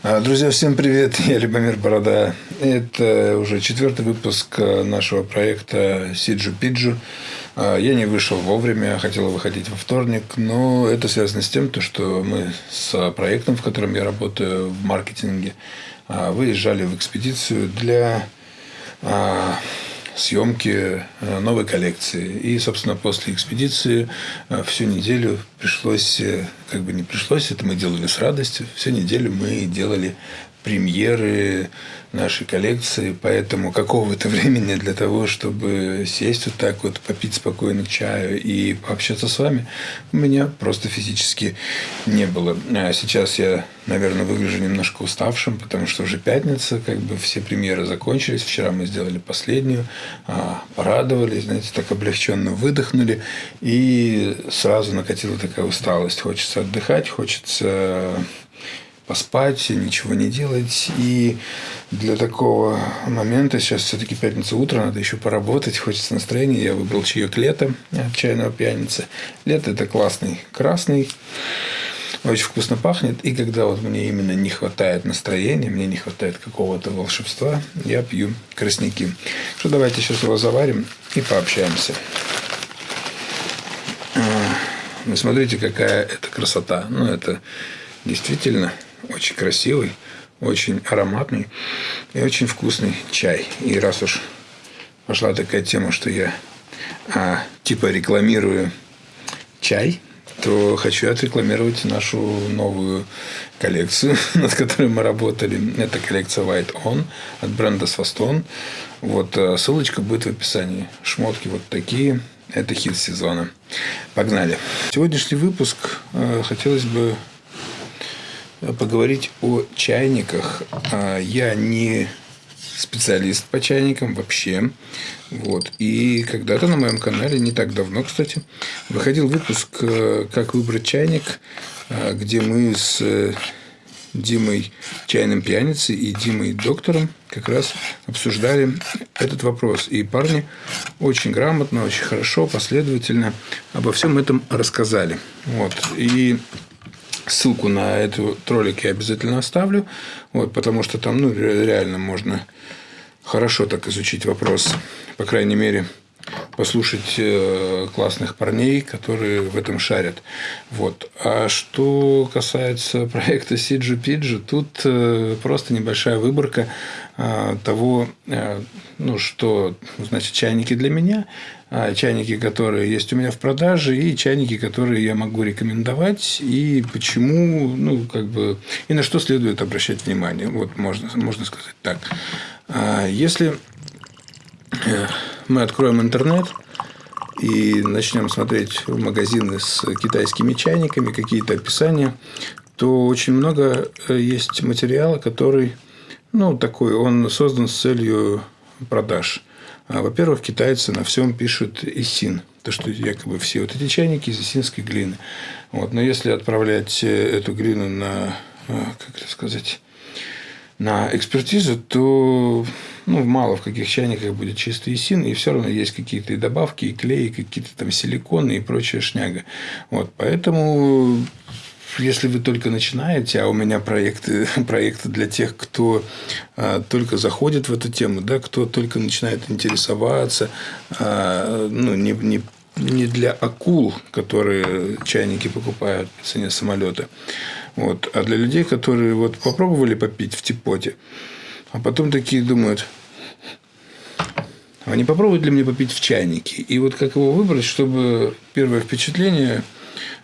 А, друзья, всем привет! Я Любомир Борода. Это уже четвертый выпуск нашего проекта Сиджу Пиджу. А, я не вышел вовремя, хотел выходить во вторник, но это связано с тем, что мы с проектом, в котором я работаю в маркетинге, а, выезжали в экспедицию для съемки э, новой коллекции. И, собственно, после экспедиции э, всю неделю пришлось, э, как бы не пришлось, это мы делали с радостью, всю неделю мы делали премьеры нашей коллекции, поэтому какого-то времени для того, чтобы сесть вот так вот, попить спокойно чаю и пообщаться с вами, у меня просто физически не было. А сейчас я, наверное, выгляжу немножко уставшим, потому что уже пятница, как бы все премьеры закончились. Вчера мы сделали последнюю, а, порадовались, знаете, так облегченно выдохнули, и сразу накатила такая усталость. Хочется отдыхать, хочется поспать, ничего не делать. И для такого момента, сейчас все-таки пятница утро, надо еще поработать, хочется настроения. Я выбрал чаек лето от чайного пьяницы. Лето – это классный красный, очень вкусно пахнет. И когда вот мне именно не хватает настроения, мне не хватает какого-то волшебства, я пью красняки. Что давайте сейчас его заварим и пообщаемся. А, вы смотрите, какая это красота. Ну, это действительно очень красивый, очень ароматный и очень вкусный чай. И раз уж пошла такая тема, что я а, типа рекламирую чай, то хочу отрекламировать нашу новую коллекцию, над которой мы работали. Это коллекция White On от бренда Swaston. Вот а, ссылочка будет в описании. Шмотки вот такие. Это хит сезона. Погнали. Сегодняшний выпуск а, хотелось бы поговорить о чайниках. А, я не специалист по чайникам вообще. Вот. И когда-то на моем канале, не так давно, кстати, выходил выпуск э, «Как выбрать чайник», э, где мы с э, Димой Чайным Пьяницей и Димой Доктором как раз обсуждали этот вопрос. И парни очень грамотно, очень хорошо, последовательно обо всем этом рассказали. Вот. И Ссылку на этот ролик я обязательно оставлю, вот, потому что там ну, реально можно хорошо так изучить вопрос, по крайней мере, послушать э, классных парней, которые в этом шарят. Вот. А что касается проекта Пиджи, тут э, просто небольшая выборка э, того, ну, что значит чайники для меня, чайники, которые есть у меня в продаже, и чайники, которые я могу рекомендовать, и почему, ну, как бы, и на что следует обращать внимание. Вот можно, можно сказать так. А если мы откроем интернет и начнем смотреть магазины с китайскими чайниками, какие-то описания, то очень много э, есть материала, который, ну, такой, он создан с целью продаж. А, во-первых, китайцы на всем пишут исин, то, что якобы все вот эти чайники из исинской глины. Вот. Но если отправлять э, эту глину на, э, как это сказать, на экспертизу, то ну, мало в каких чайниках будет чистый исин, и все равно есть какие-то и добавки, и клей, какие-то там силиконы и прочая шняга. Вот, поэтому если вы только начинаете, а у меня проекты, проекты для тех, кто а, только заходит в эту тему, да, кто только начинает интересоваться, а, ну, не, не, не для акул, которые чайники покупают по цене самолета, вот, а для людей, которые вот попробовали попить в типоте, а потом такие думают, а не попробуют ли мне попить в чайнике? И вот как его выбрать, чтобы первое впечатление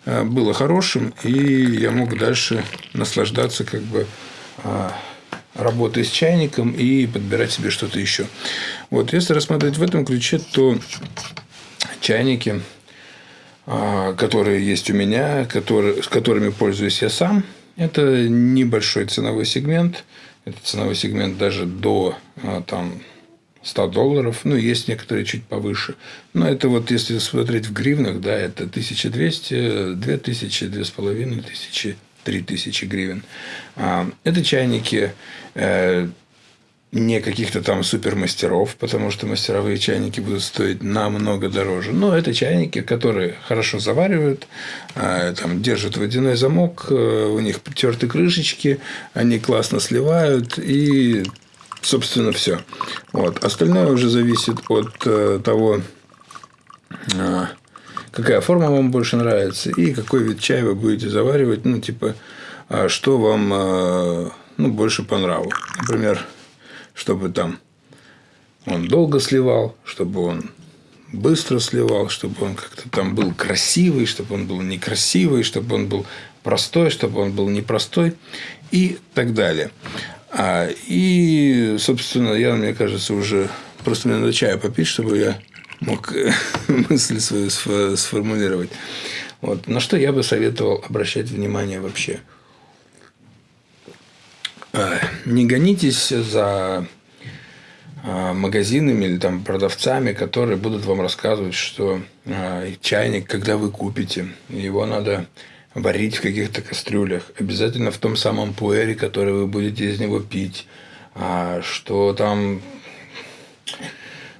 было хорошим, и я мог дальше наслаждаться как бы а, работой с чайником и подбирать себе что-то еще. Вот, если рассматривать в этом ключе, то чайники, а, которые есть у меня, которые, с которыми пользуюсь я сам, это небольшой ценовой сегмент. Это ценовой сегмент даже до а, там, 100 долларов, ну, есть некоторые чуть повыше. Но это вот, если смотреть в гривнах, да, это 1200, 2000, 2500, 3000 гривен. А, это чайники, э, не каких-то там супермастеров, потому что мастеровые чайники будут стоить намного дороже. Но это чайники, которые хорошо заваривают, а, там, держат водяной замок, э, у них притерты крышечки, они классно сливают и собственно, все. Вот. Остальное уже зависит от э, того, э, какая форма вам больше нравится и какой вид чая вы будете заваривать. Ну, типа, э, что вам э, ну, больше по нраву. Например, чтобы там он долго сливал, чтобы он быстро сливал, чтобы он как-то там был красивый, чтобы он был некрасивый, чтобы он был простой, чтобы он был непростой и так далее. А, и, собственно, я, мне кажется, уже просто мне надо чая попить, чтобы я мог мысль свою сформулировать. Вот. На что я бы советовал обращать внимание вообще? А, не гонитесь за а, магазинами или там продавцами, которые будут вам рассказывать, что а, чайник, когда вы купите, его надо варить в каких-то кастрюлях, обязательно в том самом пуэре, который вы будете из него пить, а что там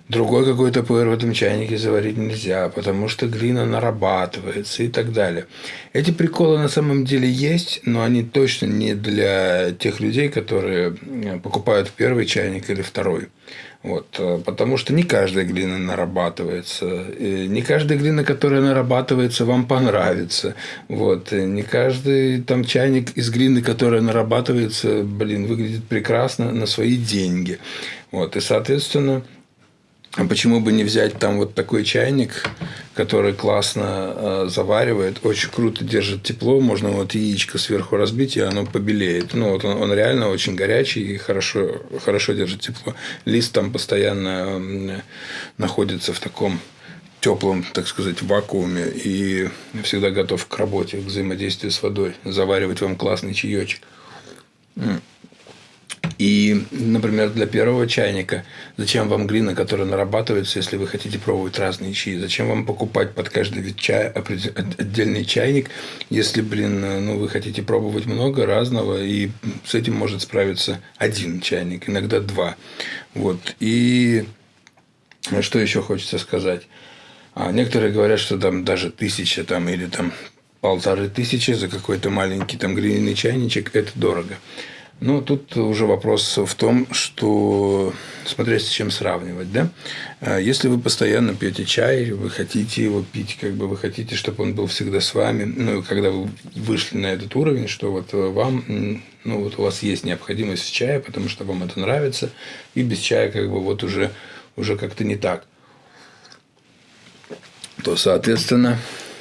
другой какой-то пуэр в этом чайнике заварить нельзя, потому что глина нарабатывается и так далее. Эти приколы на самом деле есть, но они точно не для тех людей, которые покупают первый чайник или второй. Вот, э, потому что не каждая глина нарабатывается. И не каждая глина, которая нарабатывается, вам понравится. Вот, и не каждый там чайник из глины, которая нарабатывается, блин, выглядит прекрасно на свои деньги. Вот, и, соответственно, а почему бы не взять там вот такой чайник, который классно э, заваривает, очень круто держит тепло, можно вот яичко сверху разбить, и оно побелеет. Ну, вот он, он реально очень горячий и хорошо, хорошо держит тепло. Лист там постоянно э, находится в таком теплом, так сказать, вакууме и всегда готов к работе, к взаимодействию с водой, заваривать вам классный чаечек. И, например, для первого чайника, зачем вам глина, которая нарабатывается, если вы хотите пробовать разные чаи? Зачем вам покупать под каждый вид чая отдельный чайник, если, блин, ну, вы хотите пробовать много разного, и с этим может справиться один чайник, иногда два. Вот. И что еще хочется сказать? А некоторые говорят, что там даже тысяча там, или там полторы тысячи за какой-то маленький там глиняный чайничек – это дорого. Ну, тут уже вопрос в том, что смотря с чем сравнивать, да? А если вы постоянно пьете чай, вы хотите его пить, как бы вы хотите, чтобы он был всегда с вами, ну, когда вы вышли на этот уровень, что вот вам, ну, вот у вас есть необходимость в чае, потому что вам это нравится, и без чая как бы вот уже, уже как-то не так, то, соответственно,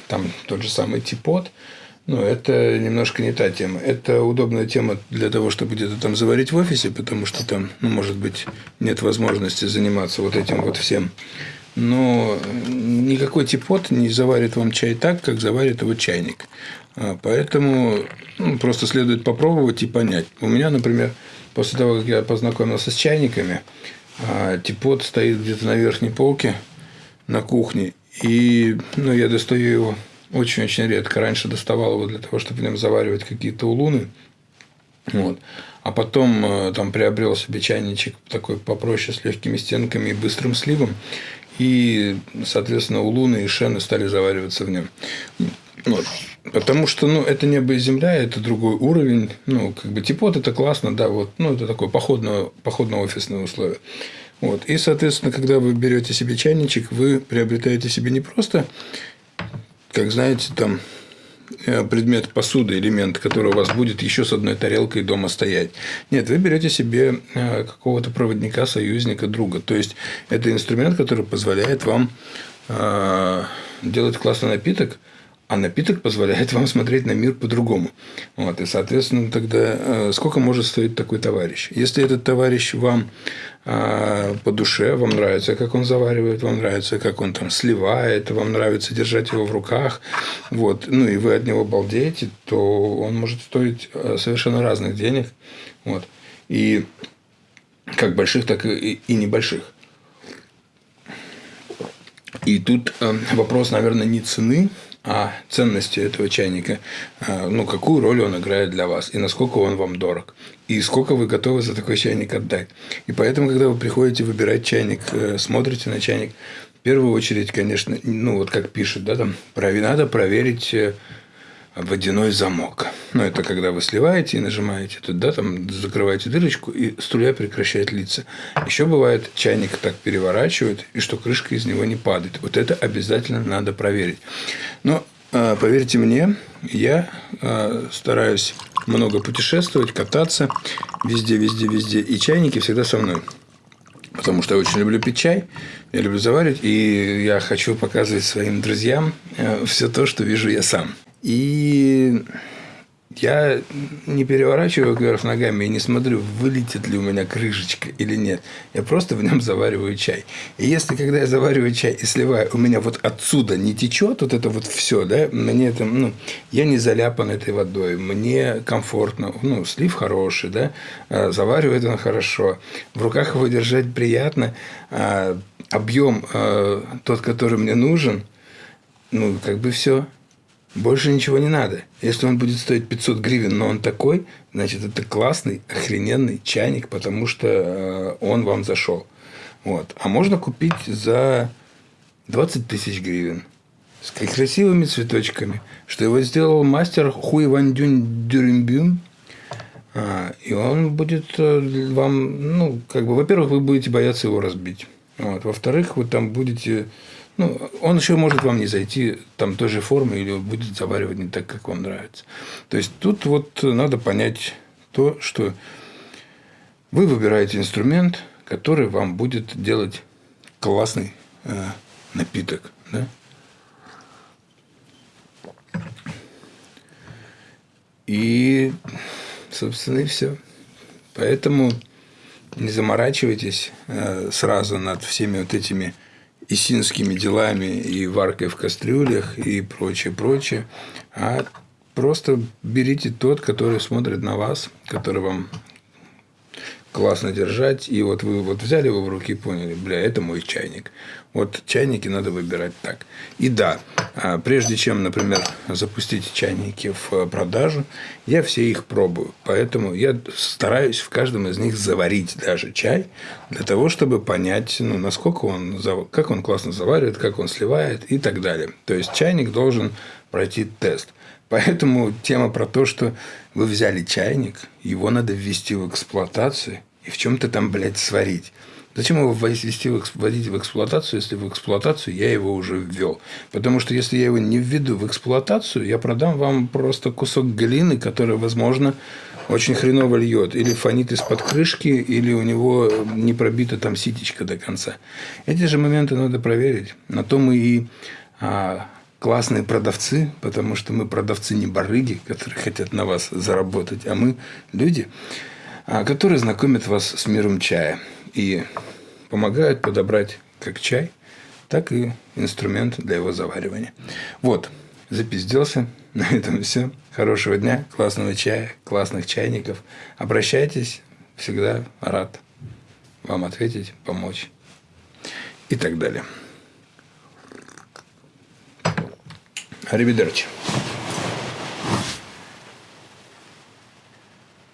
там тот же самый типот – ну, это немножко не та тема. Это удобная тема для того, чтобы где-то там заварить в офисе, потому что там, ну, может быть, нет возможности заниматься вот этим вот всем. Но никакой типот не заварит вам чай так, как заварит его чайник. А, поэтому ну, просто следует попробовать и понять. У меня, например, после того, как я познакомился с чайниками, а, типот стоит где-то на верхней полке на кухне, и ну, я достаю его очень-очень редко. Раньше доставал его для того, чтобы в нем заваривать какие-то улуны. Вот. А потом э, там приобрел себе чайничек такой попроще, с легкими стенками и быстрым сливом. И, соответственно, улуны и шены стали завариваться в нем. Вот. Потому что, ну, это небо и земля, это другой уровень. Ну, как бы типот это классно, да, вот, ну, это такое походное, походно-офисное условие. Вот. И, соответственно, когда вы берете себе чайничек, вы приобретаете себе не просто как знаете, там э, предмет посуды, элемент, который у вас будет еще с одной тарелкой дома стоять. Нет, вы берете себе э, какого-то проводника, союзника, друга. То есть это инструмент, который позволяет вам э, делать классный напиток, а напиток позволяет вам смотреть на мир по-другому. Вот, и, соответственно, тогда сколько может стоить такой товарищ? Если этот товарищ вам а, по душе, вам нравится, как он заваривает, вам нравится, как он там сливает, вам нравится держать его в руках, вот, ну и вы от него балдеете, то он может стоить а, совершенно разных денег, вот, и как больших, так и, и небольших. И тут э, вопрос, наверное, не цены, о ценности этого чайника, а, ну, какую роль он играет для вас, и насколько он вам дорог, и сколько вы готовы за такой чайник отдать. И поэтому, когда вы приходите выбирать чайник, э, смотрите на чайник, в первую очередь, конечно, ну, вот как пишут, да, там, надо проверить э, водяной замок. Ну, это когда вы сливаете и нажимаете туда, там закрываете дырочку, и струя прекращает литься. Еще бывает, чайник так переворачивают, и что крышка из него не падает. Вот это обязательно надо проверить. Но а, поверьте мне, я а, стараюсь много путешествовать, кататься везде, везде, везде. И чайники всегда со мной. Потому что я очень люблю пить чай, я люблю заваривать, и я хочу показывать своим друзьям э, все то, что вижу я сам. И я не переворачиваю кверх ногами и не смотрю, вылетит ли у меня крышечка или нет. Я просто в нем завариваю чай. И если, когда я завариваю чай и сливаю, у меня вот отсюда не течет вот это вот все, да, мне это, ну, я не заляпан этой водой, мне комфортно, ну, слив хороший, да, а, заваривает он хорошо, в руках его держать приятно, а, объем а, тот, который мне нужен, ну, как бы все. Больше ничего не надо. Если он будет стоить 500 гривен, но он такой, значит, это классный, охрененный чайник, потому что э, он вам зашел. Вот. А можно купить за 20 тысяч гривен с красивыми цветочками, что его сделал мастер Хуй Ван Дюнь Дюрюмбюм. А, и он будет э, вам, ну, как бы, во-первых, вы будете бояться его разбить. Вот. Во-вторых, вы там будете ну, он еще может вам не зайти там той же формы или будет заваривать не так, как вам нравится. То есть тут вот надо понять то, что вы выбираете инструмент, который вам будет делать классный э, напиток. Да? И, собственно, и все. Поэтому не заморачивайтесь э, сразу над всеми вот этими исинскими делами и варкой в кастрюлях и прочее, прочее, а просто берите тот, который смотрит на вас, который вам классно держать, и вот вы вот взяли его в руки и поняли, бля, это мой чайник. Вот чайники надо выбирать так. И да, а, прежде чем, например, запустить чайники в э, продажу, я все их пробую. Поэтому я стараюсь в каждом из них заварить даже чай, для того, чтобы понять, ну, насколько он, как он классно заваривает, как он сливает и так далее. То есть, чайник должен пройти тест. Поэтому тема про то, что вы взяли чайник, его надо ввести в эксплуатацию и в чем-то там, блядь, сварить. Зачем его ввести в, вводить в эксплуатацию, если в эксплуатацию я его уже ввел? Потому что если я его не введу в эксплуатацию, я продам вам просто кусок глины, который, возможно, очень хреново льет. Или фонит из-под крышки, или у него не пробита там ситечка до конца. Эти же моменты надо проверить. На то мы и а, классные продавцы, потому что мы продавцы не барыги, которые хотят на вас заработать, а мы люди, а, которые знакомят вас с миром чая и помогают подобрать как чай, так и инструмент для его заваривания. Вот, запизделся. На этом все. Хорошего дня, классного чая, классных чайников. Обращайтесь, всегда рад вам ответить, помочь и так далее. Arrivederci.